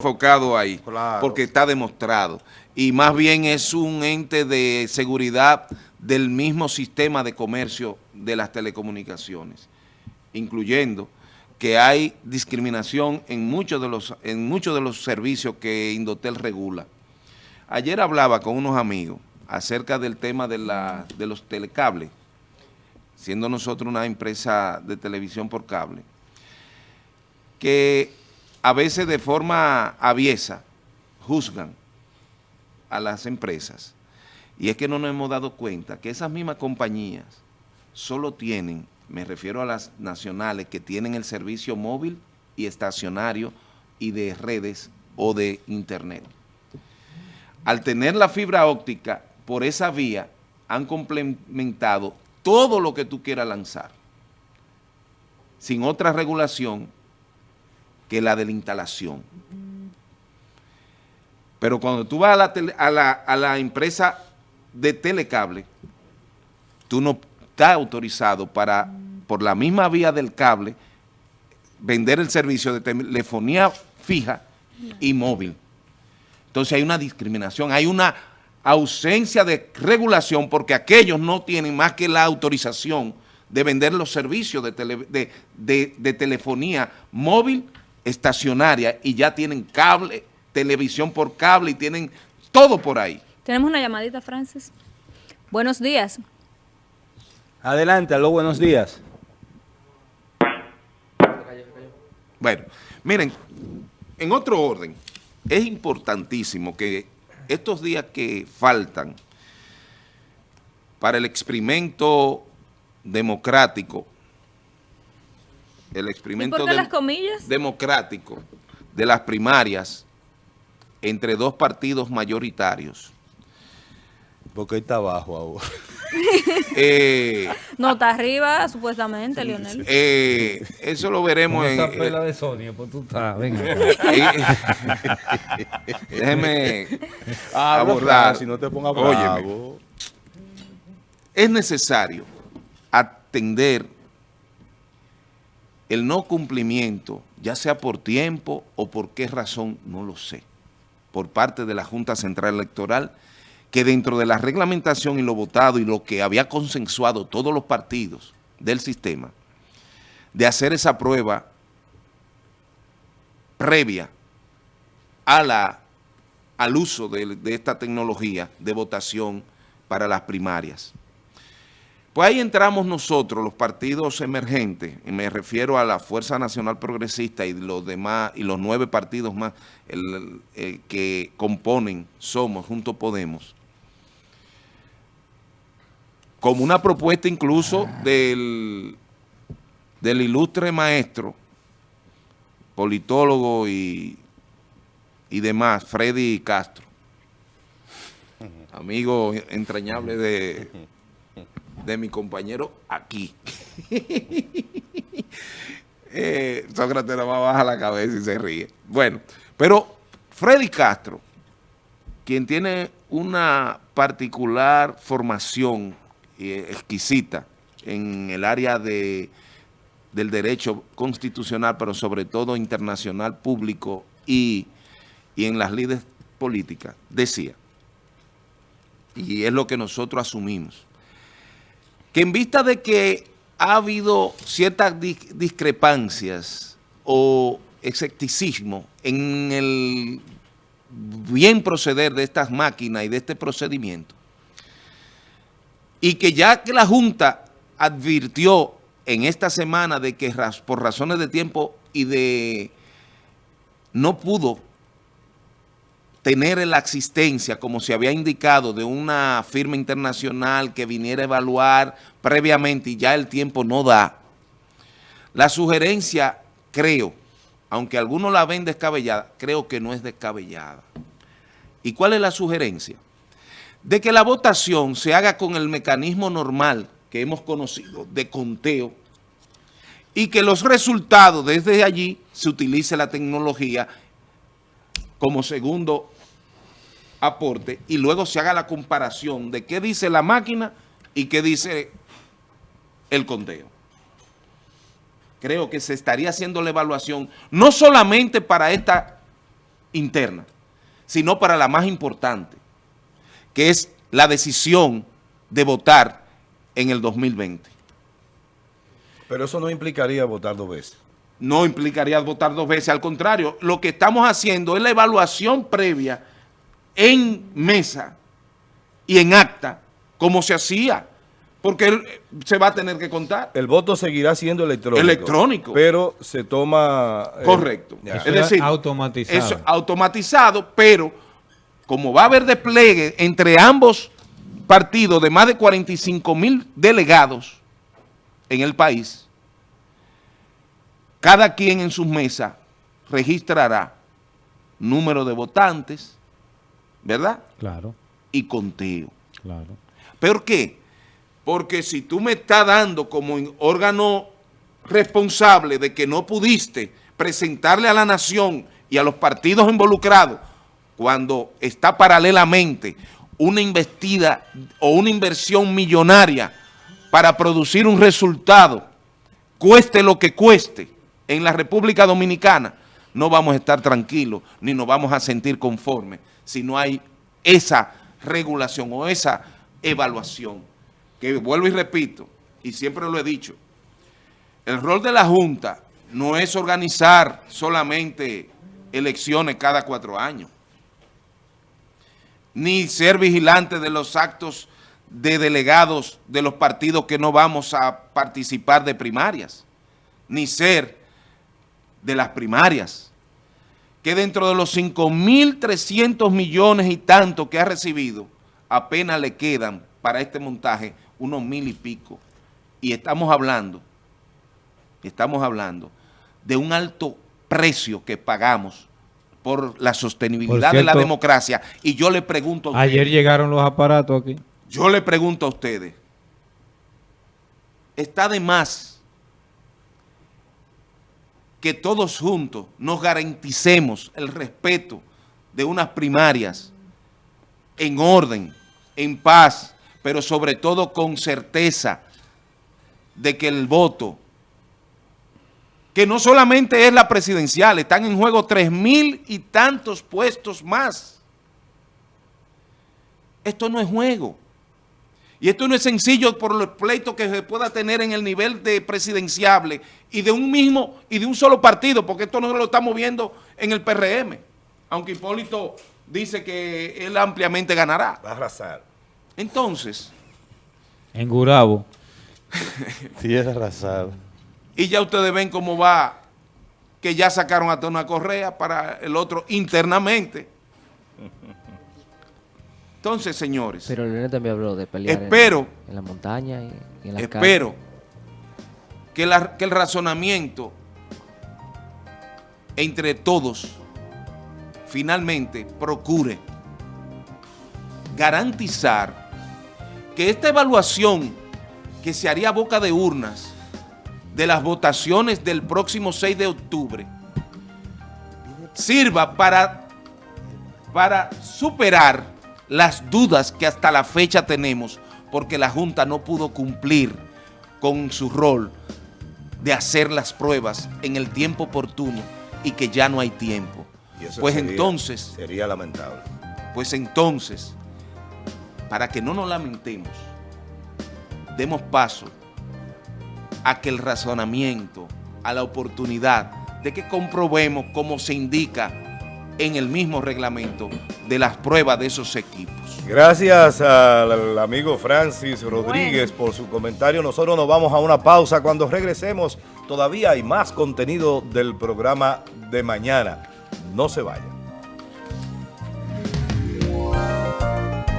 enfocado ahí, porque está demostrado. Y más bien es un ente de seguridad del mismo sistema de comercio de las telecomunicaciones, incluyendo que hay discriminación en muchos de los, en muchos de los servicios que Indotel regula. Ayer hablaba con unos amigos acerca del tema de, la, de los telecables, siendo nosotros una empresa de televisión por cable, que a veces de forma aviesa juzgan a las empresas. Y es que no nos hemos dado cuenta que esas mismas compañías solo tienen, me refiero a las nacionales, que tienen el servicio móvil y estacionario y de redes o de internet. Al tener la fibra óptica por esa vía, han complementado todo lo que tú quieras lanzar, sin otra regulación que la de la instalación. Pero cuando tú vas a la, a la, empresa de telecable, tú no estás autorizado para, por la misma vía del cable, vender el servicio de telefonía fija y móvil. Entonces hay una discriminación, hay una ausencia de regulación porque aquellos no tienen más que la autorización de vender los servicios de, de telefonía móvil estacionaria y ya tienen cable, televisión por cable y tienen todo por ahí. Tenemos una llamadita, Francis. Buenos días. Adelante, aló, buenos días. Bueno, miren, en otro orden, es importantísimo que estos días que faltan para el experimento democrático el experimento democrático de las primarias entre dos partidos mayoritarios. Porque está abajo ahora. Eh, no, está arriba, supuestamente, Lionel. Eh, eso lo veremos en... Esa pela de Sonia, pues tú estás, venga. Déjeme abordar. Si no te pongas bravo. Es necesario atender el no cumplimiento, ya sea por tiempo o por qué razón, no lo sé, por parte de la Junta Central Electoral, que dentro de la reglamentación y lo votado y lo que había consensuado todos los partidos del sistema, de hacer esa prueba previa a la, al uso de esta tecnología de votación para las primarias. Pues ahí entramos nosotros, los partidos emergentes, y me refiero a la Fuerza Nacional Progresista y los demás, y los nueve partidos más que componen Somos, Junto Podemos, como una propuesta incluso del, del ilustre maestro, politólogo y, y demás, Freddy Castro, amigo entrañable de de mi compañero aquí. eh, Sócrates va a bajar la cabeza y se ríe. Bueno, pero Freddy Castro, quien tiene una particular formación eh, exquisita en el área de, del derecho constitucional, pero sobre todo internacional, público y, y en las líderes políticas, decía, y es lo que nosotros asumimos, en vista de que ha habido ciertas discrepancias o escepticismo en el bien proceder de estas máquinas y de este procedimiento, y que ya que la Junta advirtió en esta semana de que por razones de tiempo y de no pudo tener la existencia, como se había indicado, de una firma internacional que viniera a evaluar previamente y ya el tiempo no da, la sugerencia, creo, aunque algunos la ven descabellada, creo que no es descabellada. ¿Y cuál es la sugerencia? De que la votación se haga con el mecanismo normal que hemos conocido de conteo y que los resultados desde allí se utilice la tecnología como segundo aporte y luego se haga la comparación de qué dice la máquina y qué dice el conteo. Creo que se estaría haciendo la evaluación no solamente para esta interna, sino para la más importante, que es la decisión de votar en el 2020. Pero eso no implicaría votar dos veces. No implicaría votar dos veces, al contrario, lo que estamos haciendo es la evaluación previa en mesa y en acta, como se hacía, porque se va a tener que contar. El voto seguirá siendo electrónico. Electrónico. Pero se toma... Eh, Correcto. es decir, automatizado. Eso automatizado, pero como va a haber despliegue entre ambos partidos de más de 45 mil delegados en el país, cada quien en sus mesas registrará número de votantes, ¿verdad? Claro. Y conteo. Claro. ¿Por qué? Porque si tú me estás dando como órgano responsable de que no pudiste presentarle a la nación y a los partidos involucrados cuando está paralelamente una investida o una inversión millonaria para producir un resultado, cueste lo que cueste, en la República Dominicana, no vamos a estar tranquilos ni nos vamos a sentir conformes si no hay esa regulación o esa evaluación. Que vuelvo y repito, y siempre lo he dicho, el rol de la Junta no es organizar solamente elecciones cada cuatro años, ni ser vigilante de los actos de delegados de los partidos que no vamos a participar de primarias, ni ser de las primarias, que dentro de los 5.300 millones y tanto que ha recibido, apenas le quedan para este montaje unos mil y pico. Y estamos hablando, estamos hablando de un alto precio que pagamos por la sostenibilidad de la democracia. Y yo le pregunto a Ayer llegaron los aparatos aquí. Yo le pregunto a ustedes, ¿está de más que todos juntos nos garanticemos el respeto de unas primarias en orden, en paz, pero sobre todo con certeza de que el voto, que no solamente es la presidencial, están en juego tres mil y tantos puestos más. Esto no es juego. Y esto no es sencillo por los pleitos que se pueda tener en el nivel de presidenciable y de un mismo y de un solo partido, porque esto no lo estamos viendo en el PRM, aunque Hipólito dice que él ampliamente ganará. Va a arrasar. Entonces... En Gurabo. sí, es arrasar. Y ya ustedes ven cómo va, que ya sacaron hasta una correa para el otro internamente. Entonces, señores. Pero Leonel también habló de pelear espero, en, la montaña y en la Espero que, que el razonamiento entre todos finalmente procure garantizar que esta evaluación que se haría boca de urnas de las votaciones del próximo 6 de octubre sirva para, para superar las dudas que hasta la fecha tenemos porque la Junta no pudo cumplir con su rol de hacer las pruebas en el tiempo oportuno y que ya no hay tiempo. pues entonces... Sería lamentable. Pues entonces, para que no nos lamentemos, demos paso a que el razonamiento, a la oportunidad de que comprobemos como se indica en el mismo reglamento de las pruebas de esos equipos. Gracias al amigo Francis Rodríguez por su comentario. Nosotros nos vamos a una pausa. Cuando regresemos, todavía hay más contenido del programa de mañana. No se vayan.